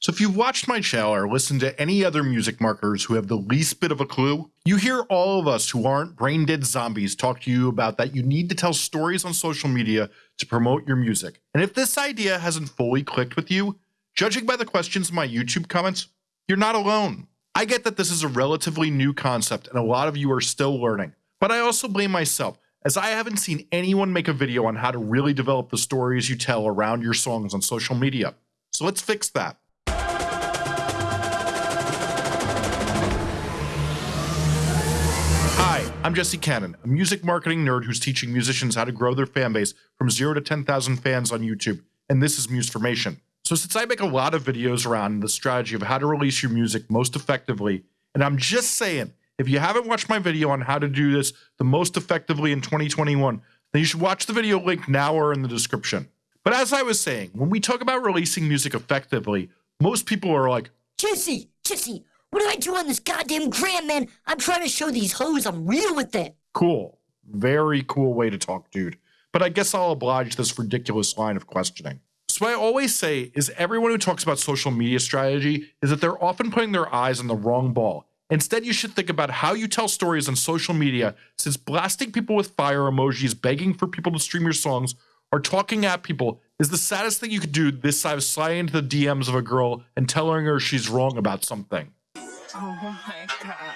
So if you've watched my channel or listened to any other music marketers who have the least bit of a clue, you hear all of us who aren't brain dead zombies talk to you about that you need to tell stories on social media to promote your music. And if this idea hasn't fully clicked with you, judging by the questions in my YouTube comments, you're not alone. I get that this is a relatively new concept and a lot of you are still learning, but I also blame myself as I haven't seen anyone make a video on how to really develop the stories you tell around your songs on social media. So let's fix that. I'm Jesse Cannon, a music marketing nerd who's teaching musicians how to grow their fan base from 0 to 10,000 fans on YouTube, and this is Musformation. So since I make a lot of videos around the strategy of how to release your music most effectively, and I'm just saying, if you haven't watched my video on how to do this the most effectively in 2021, then you should watch the video link now or in the description. But as I was saying, when we talk about releasing music effectively, most people are like, Jesse, Jesse, what do I do on this goddamn gram, man? I'm trying to show these hoes I'm real with it. cool. Very cool way to talk, dude. But I guess I'll oblige this ridiculous line of questioning. So what I always say is everyone who talks about social media strategy is that they're often putting their eyes on the wrong ball. Instead, you should think about how you tell stories on social media, since blasting people with fire emojis, begging for people to stream your songs, or talking at people is the saddest thing you could do this side of sliding into the DMs of a girl and telling her she's wrong about something. Oh my god.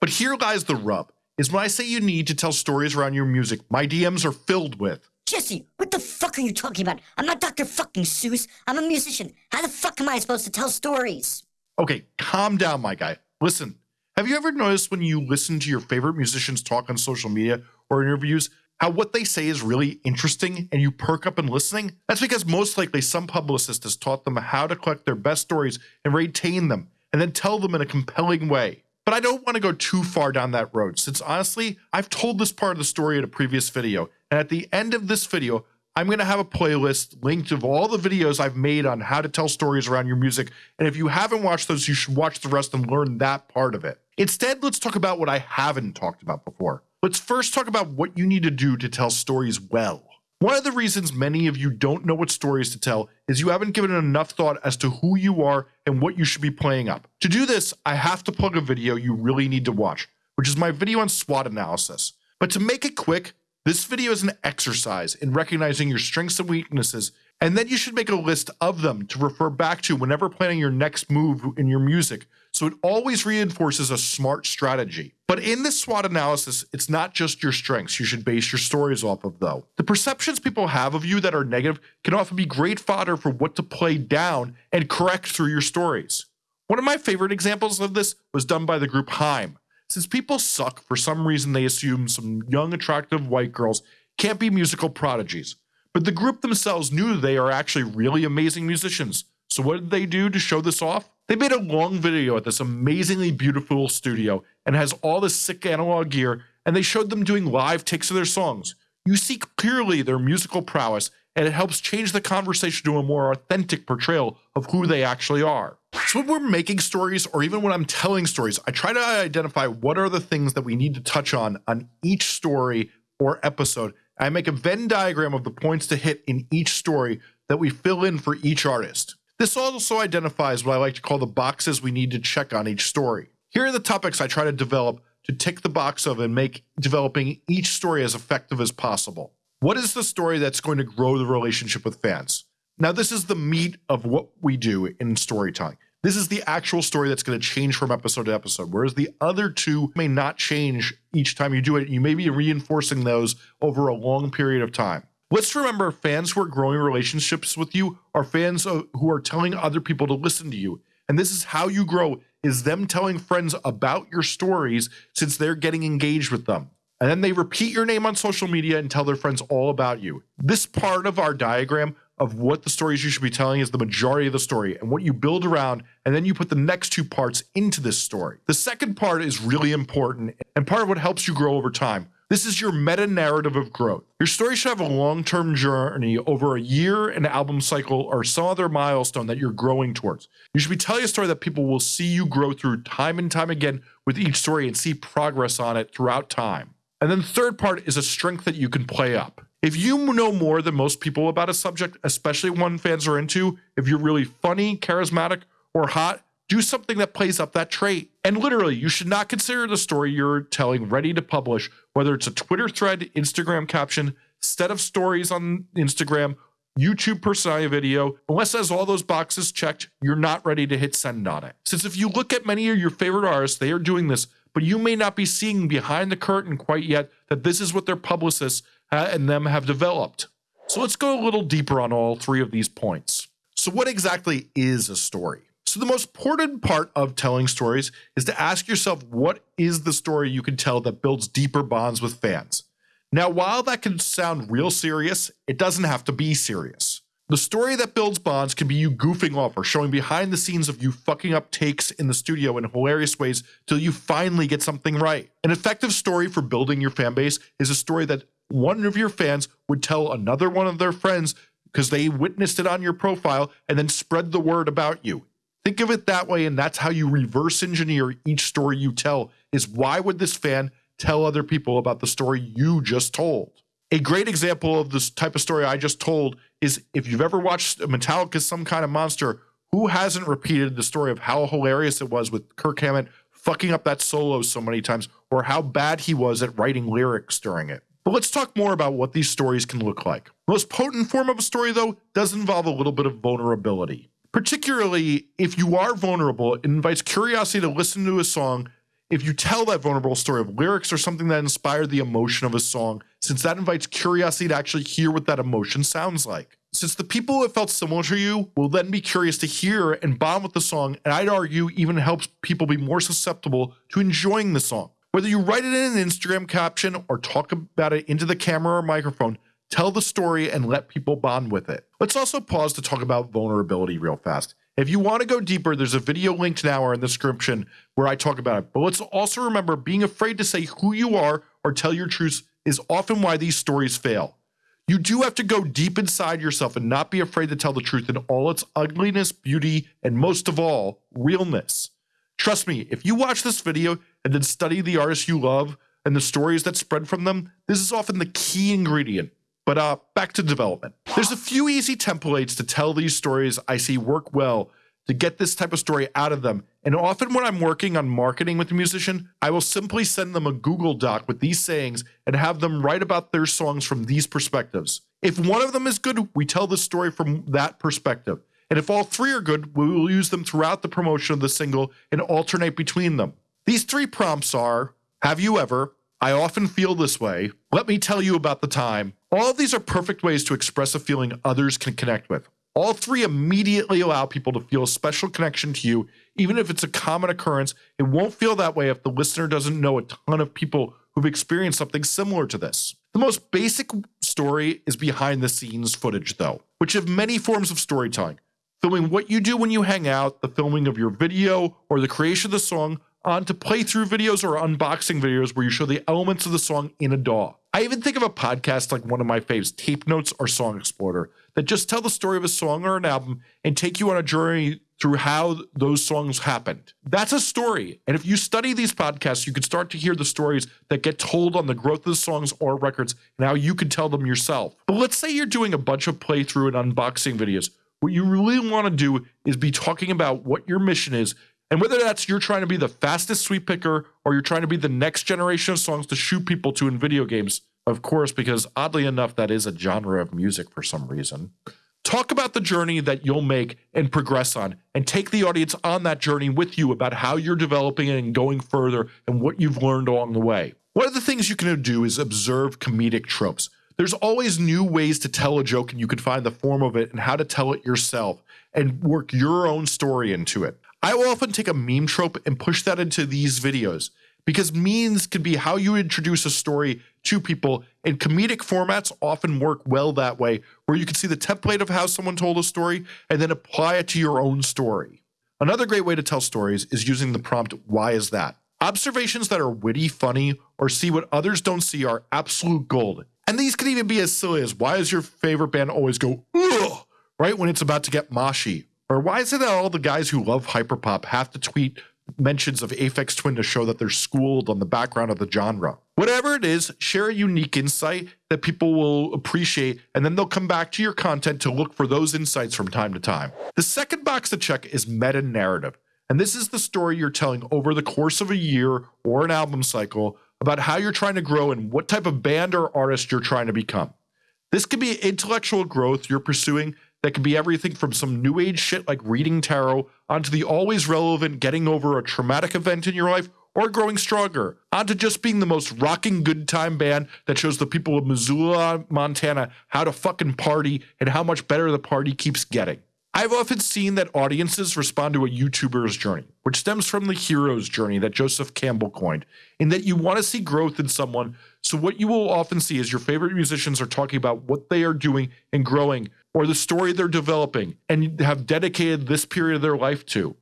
But here lies the rub, is when I say you need to tell stories around your music, my DMs are filled with. Jesse, what the fuck are you talking about? I'm not Dr. fucking Seuss. I'm a musician. How the fuck am I supposed to tell stories? Okay, calm down, my guy. Listen, have you ever noticed when you listen to your favorite musicians talk on social media or interviews, how what they say is really interesting and you perk up in listening? That's because most likely some publicist has taught them how to collect their best stories and retain them, and then tell them in a compelling way. But I don't want to go too far down that road, since honestly, I've told this part of the story in a previous video, and at the end of this video, I'm going to have a playlist linked of all the videos I've made on how to tell stories around your music. And if you haven't watched those, you should watch the rest and learn that part of it. Instead, let's talk about what I haven't talked about before. Let's first talk about what you need to do to tell stories well. One of the reasons many of you don't know what stories to tell is you haven't given enough thought as to who you are and what you should be playing up. To do this, I have to plug a video you really need to watch, which is my video on SWOT analysis. But to make it quick, this video is an exercise in recognizing your strengths and weaknesses, and then you should make a list of them to refer back to whenever planning your next move in your music, so it always reinforces a smart strategy. But in this SWOT analysis, it's not just your strengths you should base your stories off of, though. The perceptions people have of you that are negative can often be great fodder for what to play down and correct through your stories. One of my favorite examples of this was done by the group Haim. Since people suck, for some reason they assume some young, attractive white girls can't be musical prodigies. But the group themselves knew they are actually really amazing musicians. So what did they do to show this off? They made a long video at this amazingly beautiful studio and has all this sick analog gear, and they showed them doing live takes of their songs. You see clearly their musical prowess, and it helps change the conversation to a more authentic portrayal of who they actually are. So when we're making stories, or even when I'm telling stories, I try to identify what are the things that we need to touch on on each story or episode. I make a Venn diagram of the points to hit in each story that we fill in for each artist. This also identifies what I like to call the boxes we need to check on each story. Here are the topics I try to develop to tick the box of and make developing each story as effective as possible. What is the story that's going to grow the relationship with fans? Now, this is the meat of what we do in storytelling. This is the actual story that's going to change from episode to episode, whereas the other two may not change each time you do it. You may be reinforcing those over a long period of time. Let's remember fans who are growing relationships with you are fans who are telling other people to listen to you. And this is how you grow is them telling friends about your stories since they're getting engaged with them. And then they repeat your name on social media and tell their friends all about you. This part of our diagram of what the stories you should be telling is the majority of the story and what you build around, and then you put the next two parts into this story. The second part is really important and part of what helps you grow over time. This is your meta narrative of growth. Your story should have a long term journey over a year, an album cycle, or some other milestone that you're growing towards. You should be telling a story that people will see you grow through time and time again with each story and see progress on it throughout time. And then the third part is a strength that you can play up. If you know more than most people about a subject, especially one fans are into, if you're really funny, charismatic, or hot, do something that plays up that trait. And literally, you should not consider the story you're telling ready to publish, whether it's a Twitter thread, Instagram caption, set of stories on Instagram, YouTube personality video, unless it has all those boxes checked, you're not ready to hit send on it. Since if you look at many of your favorite artists, they are doing this, but you may not be seeing behind the curtain quite yet that this is what their publicists uh, and them have developed. So let's go a little deeper on all three of these points. So, what exactly is a story? So, the most important part of telling stories is to ask yourself what is the story you can tell that builds deeper bonds with fans? Now, while that can sound real serious, it doesn't have to be serious. The story that builds bonds can be you goofing off or showing behind the scenes of you fucking up takes in the studio in hilarious ways till you finally get something right. An effective story for building your fan base is a story that one of your fans would tell another one of their friends because they witnessed it on your profile and then spread the word about you. Think of it that way, and that's how you reverse engineer each story you tell. Is why would this fan tell other people about the story you just told? A great example of this type of story I just told is if you've ever watched Metallica's Some Kind of Monster, who hasn't repeated the story of how hilarious it was with Kirk Hammett fucking up that solo so many times, or how bad he was at writing lyrics during it? But let's talk more about what these stories can look like. Most potent form of a story, though, does involve a little bit of vulnerability. Particularly if you are vulnerable, it invites curiosity to listen to a song. If you tell that vulnerable story of lyrics or something that inspired the emotion of a song, since that invites curiosity to actually hear what that emotion sounds like. Since the people who have felt similar to you will then be curious to hear and bond with the song, and I'd argue even helps people be more susceptible to enjoying the song. Whether you write it in an Instagram caption or talk about it into the camera or microphone, tell the story and let people bond with it. Let's also pause to talk about vulnerability real fast. If you want to go deeper, there's a video linked now or in the description where I talk about it. But let's also remember being afraid to say who you are or tell your truth is often why these stories fail. You do have to go deep inside yourself and not be afraid to tell the truth in all its ugliness, beauty, and most of all, realness. Trust me, if you watch this video and then study the artists you love and the stories that spread from them, this is often the key ingredient. But uh, back to development. There's a few easy templates to tell these stories I see work well to get this type of story out of them. And often when I'm working on marketing with a musician, I will simply send them a Google Doc with these sayings and have them write about their songs from these perspectives. If one of them is good, we tell the story from that perspective. And if all three are good, we will use them throughout the promotion of the single and alternate between them. These three prompts are Have you ever? I often feel this way. Let me tell you about the time. All of these are perfect ways to express a feeling others can connect with. All three immediately allow people to feel a special connection to you, even if it's a common occurrence. It won't feel that way if the listener doesn't know a ton of people who've experienced something similar to this. The most basic story is behind the scenes footage, though, which have many forms of storytelling filming what you do when you hang out, the filming of your video, or the creation of the song, onto playthrough videos or unboxing videos where you show the elements of the song in a DAW. I even think of a podcast like one of my faves, Tape Notes or Song Exploder, that just tell the story of a song or an album and take you on a journey through how those songs happened. That's a story. And if you study these podcasts, you can start to hear the stories that get told on the growth of the songs or records and how you can tell them yourself. But let's say you're doing a bunch of playthrough and unboxing videos what you really want to do is be talking about what your mission is. And whether that's you're trying to be the fastest sweep picker or you're trying to be the next generation of songs to shoot people to in video games, of course, because oddly enough, that is a genre of music for some reason. Talk about the journey that you'll make and progress on, and take the audience on that journey with you about how you're developing and going further and what you've learned along the way. One of the things you can do is observe comedic tropes. There's always new ways to tell a joke, and you can find the form of it and how to tell it yourself and work your own story into it. I will often take a meme trope and push that into these videos because memes can be how you introduce a story to people, and comedic formats often work well that way, where you can see the template of how someone told a story and then apply it to your own story. Another great way to tell stories is using the prompt, Why is that? Observations that are witty, funny, or see what others don't see are absolute gold. And these could even be as silly as why does your favorite band always go, ugh, right when it's about to get moshy? Or why is it that all the guys who love hyperpop have to tweet mentions of Aphex Twin to show that they're schooled on the background of the genre. Whatever it is, share a unique insight that people will appreciate, and then they'll come back to your content to look for those insights from time to time. The second box to check is meta narrative. And this is the story you're telling over the course of a year or an album cycle about how you're trying to grow and what type of band or artist you're trying to become. This could be intellectual growth you're pursuing that can be everything from some new age shit like reading tarot onto the always relevant getting over a traumatic event in your life or growing stronger, onto just being the most rocking good time band that shows the people of Missoula, Montana how to fucking party and how much better the party keeps getting. I've often seen that audiences respond to a YouTuber's journey, which stems from the hero's journey that Joseph Campbell coined, in that you want to see growth in someone. So, what you will often see is your favorite musicians are talking about what they are doing and growing, or the story they're developing, and have dedicated this period of their life to.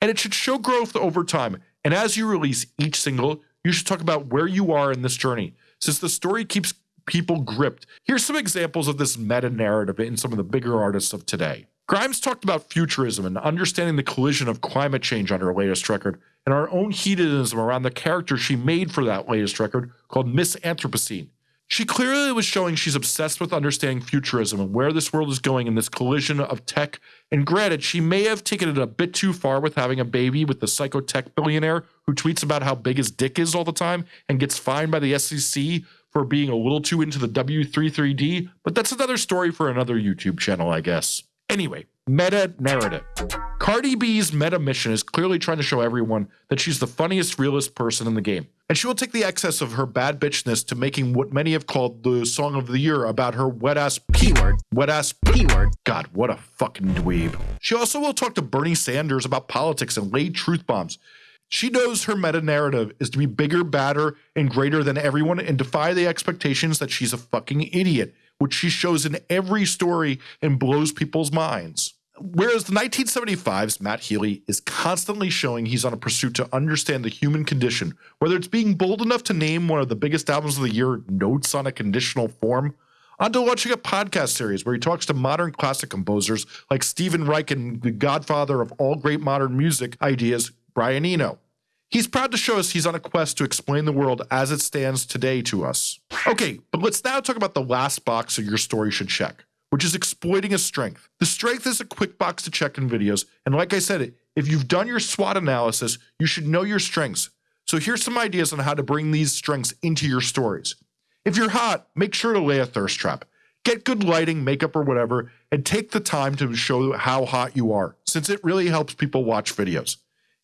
And it should show growth over time. And as you release each single, you should talk about where you are in this journey. Since the story keeps people gripped, here's some examples of this meta narrative in some of the bigger artists of today. Grimes talked about futurism and understanding the collision of climate change on her latest record, and our own hedonism around the character she made for that latest record called Miss Anthropocene. She clearly was showing she's obsessed with understanding futurism and where this world is going in this collision of tech. And granted, she may have taken it a bit too far with having a baby with the psychotech billionaire who tweets about how big his dick is all the time and gets fined by the SEC for being a little too into the W33D, but that's another story for another YouTube channel, I guess. Anyway, meta narrative. Cardi B's meta mission is clearly trying to show everyone that she's the funniest, realest person in the game. And she will take the excess of her bad bitchness to making what many have called the song of the year about her wet ass P word. Wet ass P word. God, what a fucking dweeb. She also will talk to Bernie Sanders about politics and lay truth bombs. She knows her meta narrative is to be bigger, badder, and greater than everyone and defy the expectations that she's a fucking idiot which she shows in every story and blows people's minds. Whereas the 1975's Matt Healy is constantly showing he's on a pursuit to understand the human condition, whether it's being bold enough to name one of the biggest albums of the year, Notes on a Conditional Form, onto launching a podcast series where he talks to modern classic composers like Stephen Reich and the godfather of all great modern music ideas, Brian Eno. He's proud to show us he's on a quest to explain the world as it stands today to us. Okay, but let's now talk about the last box of your story should check, which is exploiting a strength. The strength is a quick box to check in videos, and like I said, if you've done your SWOT analysis, you should know your strengths. So here's some ideas on how to bring these strengths into your stories. If you're hot, make sure to lay a thirst trap. Get good lighting, makeup, or whatever, and take the time to show how hot you are, since it really helps people watch videos.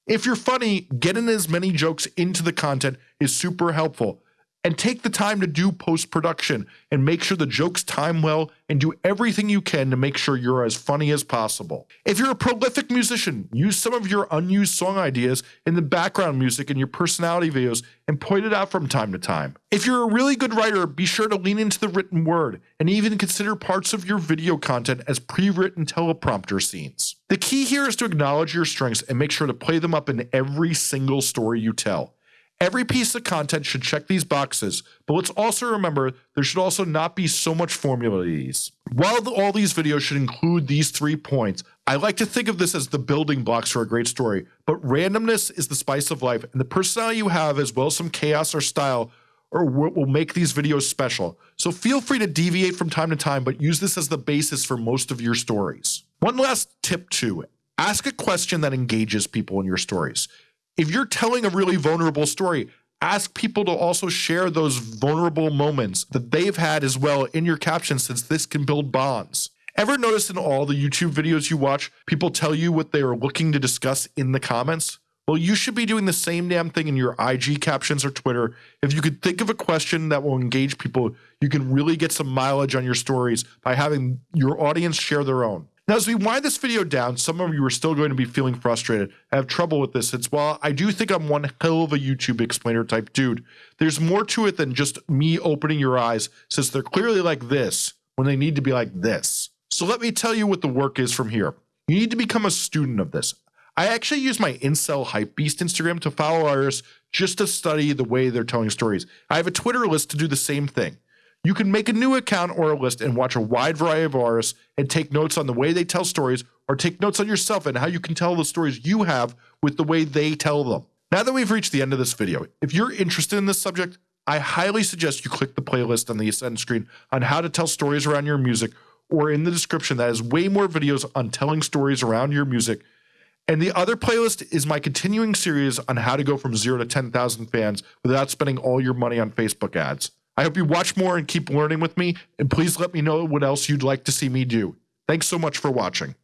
If you're funny, getting as many jokes into the content is super helpful. And take the time to do post production and make sure the jokes time well and do everything you can to make sure you're as funny as possible. If you're a prolific musician, use some of your unused song ideas in the background music in your personality videos and point it out from time to time. If you're a really good writer, be sure to lean into the written word and even consider parts of your video content as pre written teleprompter scenes. The key here is to acknowledge your strengths and make sure to play them up in every single story you tell. Every piece of content should check these boxes, but let's also remember there should also not be so much formula. While the, all these videos should include these three points, I like to think of this as the building blocks for a great story, but randomness is the spice of life, and the personality you have, as well as some chaos or style, or what will make these videos special. So feel free to deviate from time to time, but use this as the basis for most of your stories. One last tip too ask a question that engages people in your stories if you're telling a really vulnerable story, ask people to also share those vulnerable moments that they've had as well in your captions, since this can build bonds. Ever notice in all the YouTube videos you watch, people tell you what they are looking to discuss in the comments? Well, you should be doing the same damn thing in your IG captions or Twitter. If you could think of a question that will engage people, you can really get some mileage on your stories by having your audience share their own. Now, as we wind this video down, some of you are still going to be feeling frustrated. I have trouble with this. It's while I do think I'm one hell of a YouTube explainer type dude, there's more to it than just me opening your eyes since they're clearly like this when they need to be like this. So let me tell you what the work is from here. You need to become a student of this. I actually use my Incel Hype Beast Instagram to follow artists just to study the way they're telling stories. I have a Twitter list to do the same thing. You can make a new account or a list and watch a wide variety of artists and take notes on the way they tell stories or take notes on yourself and how you can tell the stories you have with the way they tell them. Now that we've reached the end of this video, if you're interested in this subject, I highly suggest you click the playlist on the Ascend screen on how to tell stories around your music, or in the description that has way more videos on telling stories around your music. And the other playlist is my continuing series on how to go from zero to 10,000 fans without spending all your money on Facebook ads. I hope you watch more and keep learning with me, and please let me know what else you'd like to see me do. Thanks so much for watching.